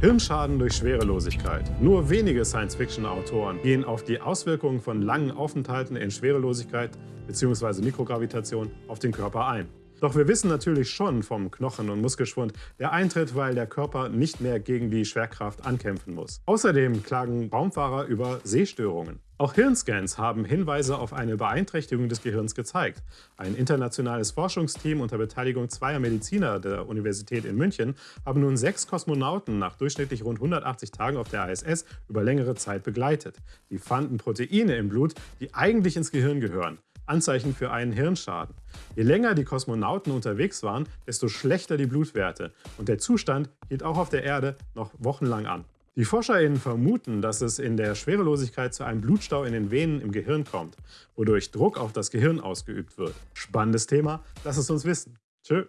Hirnschaden durch Schwerelosigkeit. Nur wenige Science-Fiction-Autoren gehen auf die Auswirkungen von langen Aufenthalten in Schwerelosigkeit bzw. Mikrogravitation auf den Körper ein. Doch wir wissen natürlich schon vom Knochen- und Muskelschwund, der eintritt, weil der Körper nicht mehr gegen die Schwerkraft ankämpfen muss. Außerdem klagen Raumfahrer über Sehstörungen. Auch Hirnscans haben Hinweise auf eine Beeinträchtigung des Gehirns gezeigt. Ein internationales Forschungsteam unter Beteiligung zweier Mediziner der Universität in München haben nun sechs Kosmonauten nach durchschnittlich rund 180 Tagen auf der ISS über längere Zeit begleitet. Die fanden Proteine im Blut, die eigentlich ins Gehirn gehören. Anzeichen für einen Hirnschaden. Je länger die Kosmonauten unterwegs waren, desto schlechter die Blutwerte und der Zustand hielt auch auf der Erde noch wochenlang an. Die ForscherInnen vermuten, dass es in der Schwerelosigkeit zu einem Blutstau in den Venen im Gehirn kommt, wodurch Druck auf das Gehirn ausgeübt wird. Spannendes Thema, lass es uns wissen. Tschö.